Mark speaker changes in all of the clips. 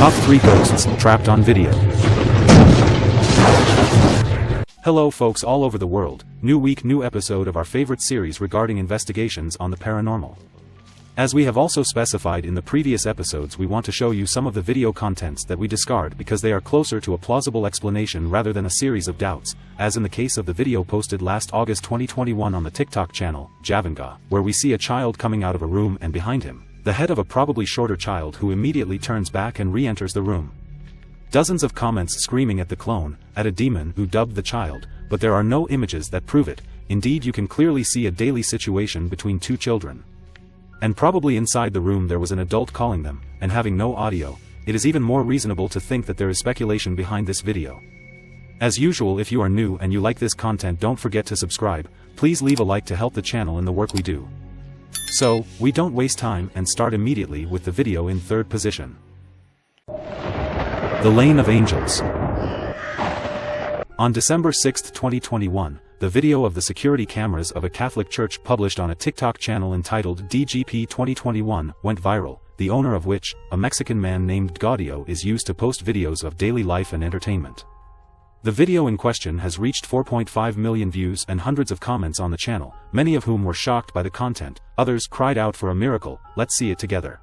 Speaker 1: Top 3 Ghosts Trapped on Video. Hello folks all over the world, new week new episode of our favorite series regarding investigations on the paranormal. As we have also specified in the previous episodes we want to show you some of the video contents that we discard because they are closer to a plausible explanation rather than a series of doubts, as in the case of the video posted last August 2021 on the TikTok channel, Javanga, where we see a child coming out of a room and behind him, the head of a probably shorter child who immediately turns back and re-enters the room. Dozens of comments screaming at the clone, at a demon who dubbed the child, but there are no images that prove it, indeed you can clearly see a daily situation between two children. And probably inside the room there was an adult calling them, and having no audio, it is even more reasonable to think that there is speculation behind this video. As usual if you are new and you like this content don't forget to subscribe, please leave a like to help the channel in the work we do. So, we don't waste time and start immediately with the video in third position. The Lane of Angels On December 6, 2021, the video of the security cameras of a Catholic church published on a TikTok channel entitled DGP 2021 went viral, the owner of which, a Mexican man named Gaudio is used to post videos of daily life and entertainment. The video in question has reached 4.5 million views and hundreds of comments on the channel, many of whom were shocked by the content, others cried out for a miracle, let's see it together.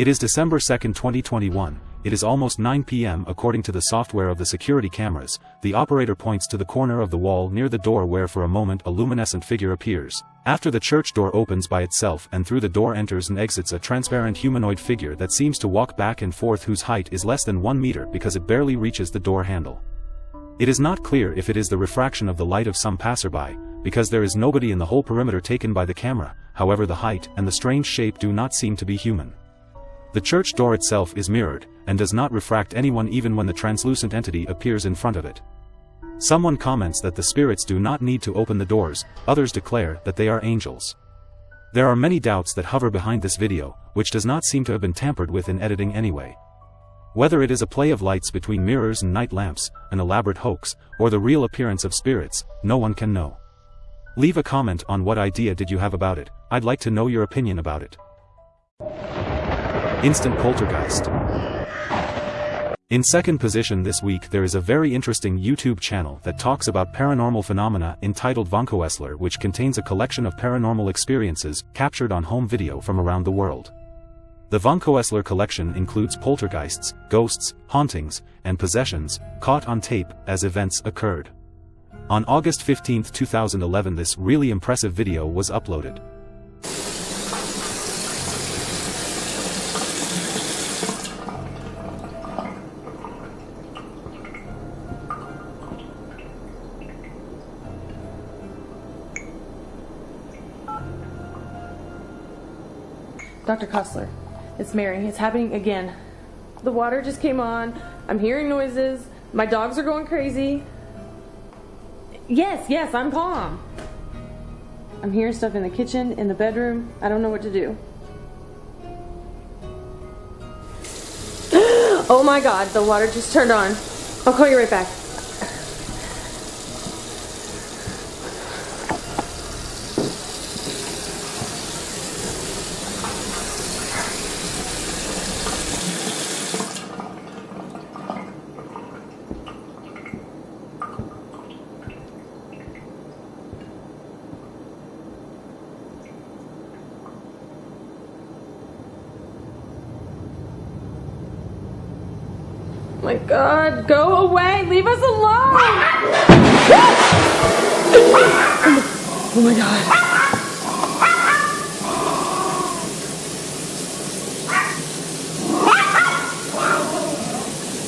Speaker 1: It is December 2, 2021, it is almost 9 p.m. according to the software of the security cameras, the operator points to the corner of the wall near the door where for a moment a luminescent figure appears. After the church door opens by itself and through the door enters and exits a transparent humanoid figure that seems to walk back and forth whose height is less than 1 meter because it barely reaches the door handle. It is not clear if it is the refraction of the light of some passerby, because there is nobody in the whole perimeter taken by the camera, however the height and the strange shape do not seem to be human. The church door itself is mirrored, and does not refract anyone even when the translucent entity appears in front of it. Someone comments that the spirits do not need to open the doors, others declare that they are angels. There are many doubts that hover behind this video, which does not seem to have been tampered with in editing anyway. Whether it is a play of lights between mirrors and night lamps, an elaborate hoax, or the real appearance of spirits, no one can know. Leave a comment on what idea did you have about it, I'd like to know your opinion about it. Instant Poltergeist. In second position this week there is a very interesting YouTube channel that talks about paranormal phenomena entitled Vankoesler which contains a collection of paranormal experiences captured on home video from around the world. The Vankoesler collection includes poltergeists, ghosts, hauntings, and possessions, caught on tape as events occurred. On August 15, 2011 this really impressive video was uploaded.
Speaker 2: Dr. Koesler, it's Mary. It's happening again. The water just came on. I'm hearing noises. My dogs are going crazy. Yes, yes, I'm calm. I'm hearing stuff in the kitchen, in the bedroom. I don't know what to do. oh my god, the water just turned on. I'll call you right back. My god, go away, leave us alone! oh my god.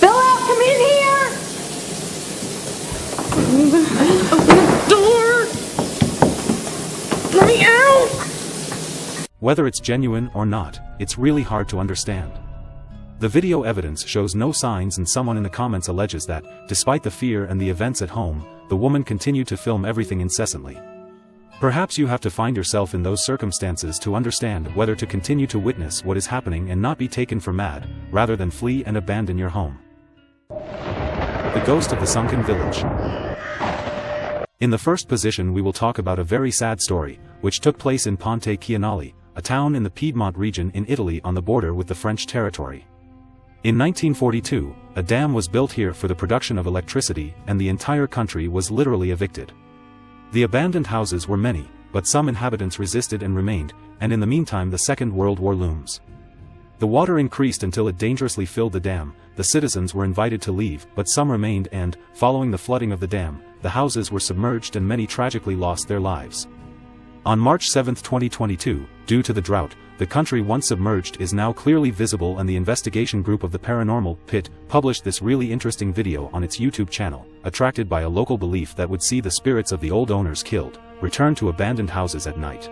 Speaker 2: Bill come in here.
Speaker 1: Open the door G Whether it's genuine or not, it's really hard to understand. The video evidence shows no signs and someone in the comments alleges that, despite the fear and the events at home, the woman continued to film everything incessantly. Perhaps you have to find yourself in those circumstances to understand whether to continue to witness what is happening and not be taken for mad, rather than flee and abandon your home. The Ghost of the Sunken Village In the first position we will talk about a very sad story, which took place in Pontechianale, a town in the Piedmont region in Italy on the border with the French territory. In 1942, a dam was built here for the production of electricity and the entire country was literally evicted. The abandoned houses were many, but some inhabitants resisted and remained, and in the meantime the Second World War looms. The water increased until it dangerously filled the dam, the citizens were invited to leave but some remained and, following the flooding of the dam, the houses were submerged and many tragically lost their lives. On March 7, 2022, due to the drought, the country once submerged is now clearly visible and the investigation group of the paranormal, PIT, published this really interesting video on its YouTube channel, attracted by a local belief that would see the spirits of the old owners killed, return to abandoned houses at night.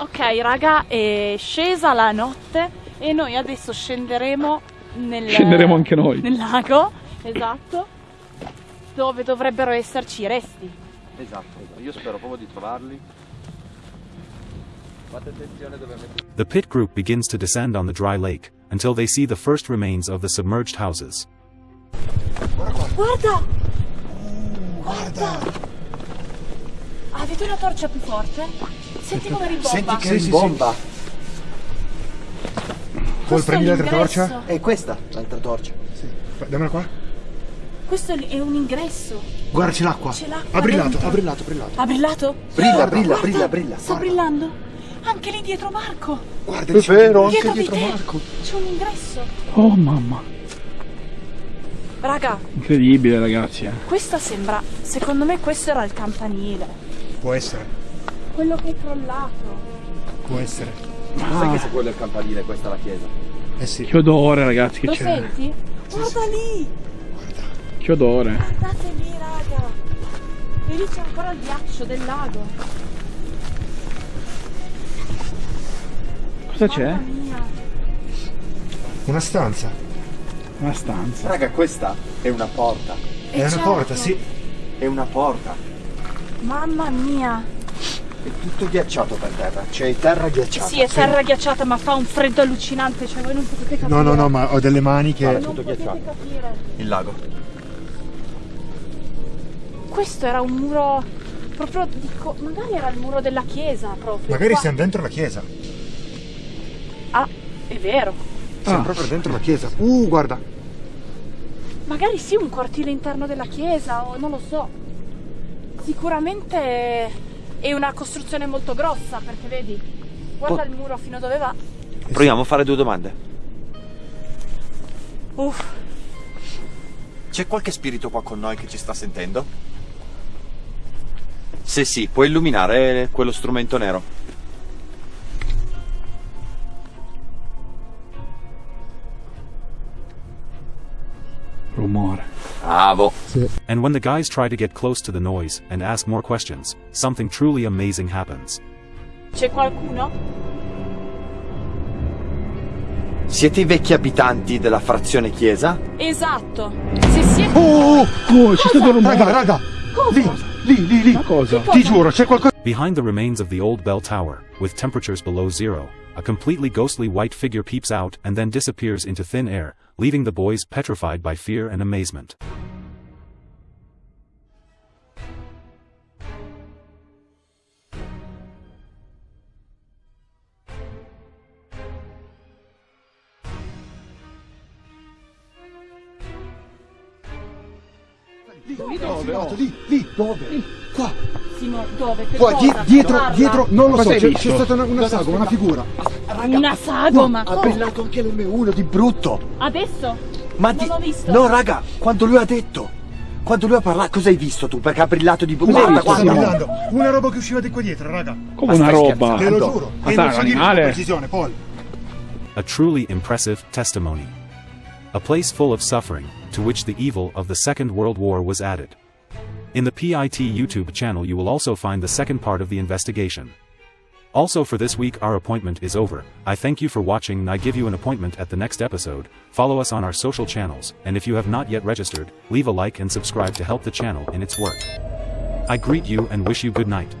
Speaker 3: Ok raga, è scesa la notte e noi adesso scenderemo nel,
Speaker 4: Scenderemo anche noi.
Speaker 3: nel lago, esatto, dove dovrebbero esserci i resti.
Speaker 5: Esatto, io spero proprio di trovarli. Fate attenzione dove mettete.
Speaker 1: The pit group begins to descend on the dry lake, until they see the first remains of the submerged houses.
Speaker 3: Guarda! Guarda! Avete una torcia più forte? Senti come ribomba.
Speaker 5: Senti che
Speaker 6: Sì, sì,
Speaker 5: rimbomba!
Speaker 6: Col prendi l'altra torcia?
Speaker 5: È questa l'altra torcia.
Speaker 6: Fa- Dammela qua.
Speaker 3: Questo è un ingresso.
Speaker 6: Guarda, c'è l'acqua.
Speaker 3: C'è l'acqua
Speaker 6: Ha brillato, ha brillato, ha brillato.
Speaker 3: Ha brillato?
Speaker 5: Brilla,
Speaker 6: Guarda,
Speaker 5: brilla,
Speaker 3: Guarda,
Speaker 5: brilla, brilla.
Speaker 3: Sta brillando. Anche lì dietro Marco.
Speaker 6: Guarda,
Speaker 5: È vero, anche
Speaker 3: Dietro di
Speaker 5: dietro. Marco.
Speaker 3: C'è un ingresso.
Speaker 4: Oh mamma,
Speaker 3: Raga,
Speaker 4: incredibile ragazzi. eh.
Speaker 3: questa sembra. Secondo me questo era il campanile.
Speaker 6: Può essere,
Speaker 3: Quello che è crollato.
Speaker 6: può essere.
Speaker 5: Sai che se quello è il campanile, questa è la chiesa.
Speaker 6: Eh sì.
Speaker 4: Che odore ragazzi che
Speaker 3: Lo
Speaker 4: c'è.
Speaker 3: senti? Guarda lì!
Speaker 4: Che odore.
Speaker 3: Guardate lì, raga! E lì c'è ancora il ghiaccio del lago.
Speaker 4: Cosa c'è?
Speaker 3: Mamma mia!
Speaker 6: Una stanza.
Speaker 4: Una stanza.
Speaker 5: Raga, questa è una porta.
Speaker 3: E
Speaker 6: È una
Speaker 3: certo,
Speaker 6: porta, sì.
Speaker 5: È una porta.
Speaker 3: Mamma mia!
Speaker 5: È tutto ghiacciato per terra. C'è terra ghiacciata.
Speaker 3: Sì, è terra ghiacciata, ma fa un freddo allucinante, cioè voi non potete capire.
Speaker 6: No, no, no, ma ho delle mani che...
Speaker 3: Non
Speaker 5: tutto
Speaker 3: potete
Speaker 5: ghiacciato.
Speaker 3: capire.
Speaker 5: Il lago.
Speaker 3: Questo era un muro proprio di co- magari era il muro della chiesa proprio.
Speaker 6: Magari
Speaker 3: qua.
Speaker 6: siamo dentro la chiesa.
Speaker 3: Ah, è vero.
Speaker 6: Siamo
Speaker 4: Ah.
Speaker 6: proprio dentro la chiesa. Uh, guarda.
Speaker 3: Magari sì, un cortile interno della chiesa o non lo so. Sicuramente è una costruzione molto grossa perché vedi, guarda il muro fino a dove va.
Speaker 5: Proviamo a fare due domande.
Speaker 3: Uff,
Speaker 5: C'è qualche spirito qua con noi che ci sta sentendo? Se sì, puoi illuminare quello strumento nero.
Speaker 4: Rumore.
Speaker 5: Bravo.
Speaker 1: And when the guys try to get close to the noise and ask more questions, something truly amazing happens.
Speaker 3: c'è qualcuno?
Speaker 5: Siete i vecchi abitanti della frazione chiesa?
Speaker 3: Esatto. Se siete
Speaker 6: Oh, oh,
Speaker 4: Oh, c'è stato un rumore.
Speaker 6: raga, raga. Lì, lì, lì, lì.
Speaker 4: Ma cosa?
Speaker 6: Ti giuro, c'è qualcosa...
Speaker 1: Behind the remains of the old bell tower, with temperatures below zero, a completely ghostly white figure peeps out and then disappears into thin air, leaving the boys petrified by fear and amazement.
Speaker 6: Dove? Lì, lì, dove? Qua,
Speaker 3: Simo, dove? Per
Speaker 6: qua,
Speaker 3: cosa?
Speaker 6: dietro,
Speaker 3: Parla.
Speaker 6: dietro, non lo
Speaker 4: Cosa
Speaker 6: so, c'è, stata una, una sagoma, una figura.
Speaker 3: Una sagoma.
Speaker 5: Ha brillato anche l'M1 di brutto.
Speaker 3: Adesso?
Speaker 5: Ma
Speaker 3: Non
Speaker 5: di...
Speaker 3: l'ho visto.
Speaker 5: No, raga, quando lui ha detto. Quando lui ha parlato, cosa hai visto tu? Perché ha brillato di
Speaker 4: Cos'hai
Speaker 5: Guarda, guarda.
Speaker 6: brillando. Una roba che usciva di qua dietro, raga.
Speaker 4: Come
Speaker 5: Ma
Speaker 4: una roba.
Speaker 6: Te lo giuro.
Speaker 4: Ma
Speaker 6: e non so con precisione, Paul.
Speaker 1: A truly impressive testimony. A place full of suffering, to which the evil of the Second World War was added. In the PIT YouTube channel you will also find the second part of the investigation. Also for this week our appointment is over, I thank you for watching and I give you an appointment at the next episode, follow us on our social channels, and if you have not yet registered, leave a like and subscribe to help the channel in its work. I greet you and wish you good night.